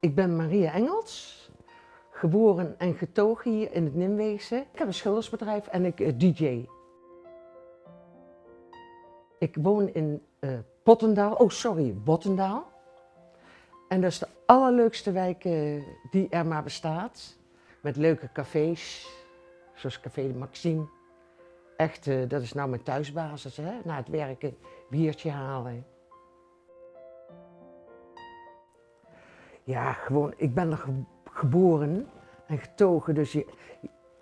Ik ben Maria Engels, geboren en getogen hier in het Nimweegse. Ik heb een schildersbedrijf en ik uh, DJ. Ik woon in uh, Pottendaal, oh sorry, Bottendaal. En dat is de allerleukste wijk uh, die er maar bestaat. Met leuke cafés, zoals Café Maxime. Echt, dat is nou mijn thuisbasis, hè? na het werken biertje halen. Ja, gewoon, ik ben er geboren en getogen, dus je,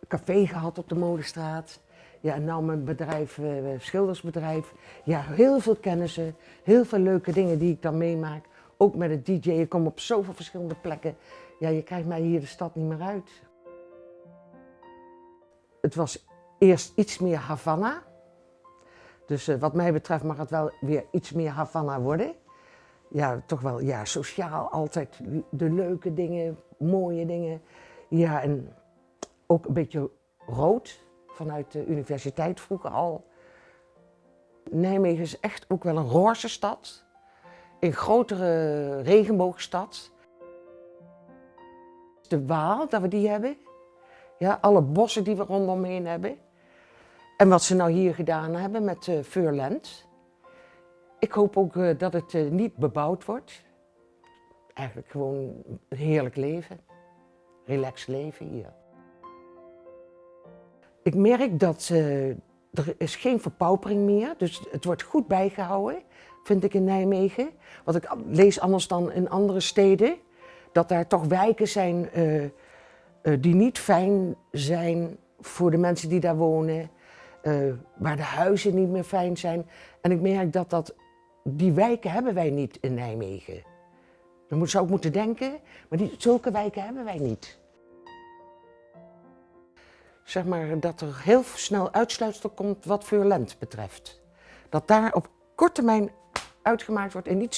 café gehad op de Molenstraat. Ja, en nou mijn bedrijf, uh, schildersbedrijf. Ja, heel veel kennissen, heel veel leuke dingen die ik dan meemaak. Ook met het DJ, je komt op zoveel verschillende plekken. Ja, je krijgt mij hier de stad niet meer uit. Het was eerst iets meer Havana. Dus uh, wat mij betreft mag het wel weer iets meer Havana worden ja, toch wel ja, sociaal altijd de leuke dingen, mooie dingen. Ja, en ook een beetje rood vanuit de universiteit vroeger al. Nijmegen is echt ook wel een roze stad. Een grotere regenboogstad. De Waal, dat we die hebben. Ja, alle bossen die we rondomheen hebben. En wat ze nou hier gedaan hebben met uh, Furland. Ik hoop ook uh, dat het uh, niet bebouwd wordt. Eigenlijk gewoon een heerlijk leven. Relaxed leven hier. Ik merk dat uh, er is geen verpaupering meer, dus het wordt goed bijgehouden, vind ik in Nijmegen. Wat ik lees anders dan in andere steden, dat daar toch wijken zijn die niet fijn zijn voor de mensen die daar wonen. waar de huizen niet meer fijn zijn. En ik merk dat dat die wijken hebben wij niet in Nijmegen. Dan zou ik moeten denken, maar die, zulke wijken hebben wij niet. Zeg maar dat er heel snel uitsluitsel komt wat Vuurland betreft. Dat daar op korte termijn uitgemaakt wordt en niet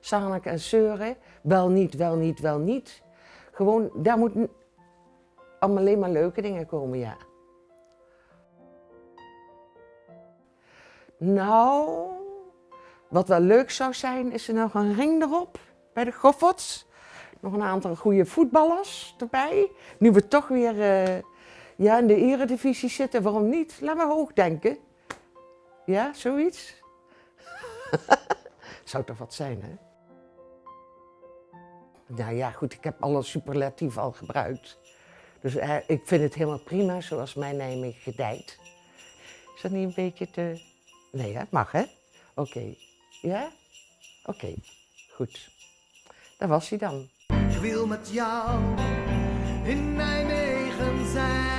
zaniken en zeuren. Wel niet, wel niet, wel niet. Gewoon, daar moeten allemaal alleen maar leuke dingen komen, ja. Nou, wat wel leuk zou zijn, is er nog een ring erop bij de Gofforts. Nog een aantal goede voetballers erbij. Nu we toch weer uh, ja, in de eredivisie zitten, waarom niet? Laat maar hoog denken. Ja, zoiets? zou toch wat zijn, hè? Nou ja, goed, ik heb alle superlatieven al gebruikt. Dus uh, ik vind het helemaal prima zoals mijn Nijmegen gedijt. Is dat niet een beetje te... Nee, hè? Mag, hè? Oké. Ja? Oké, goed. Daar was hij dan. Ik wil met jou in Nijmegen zijn.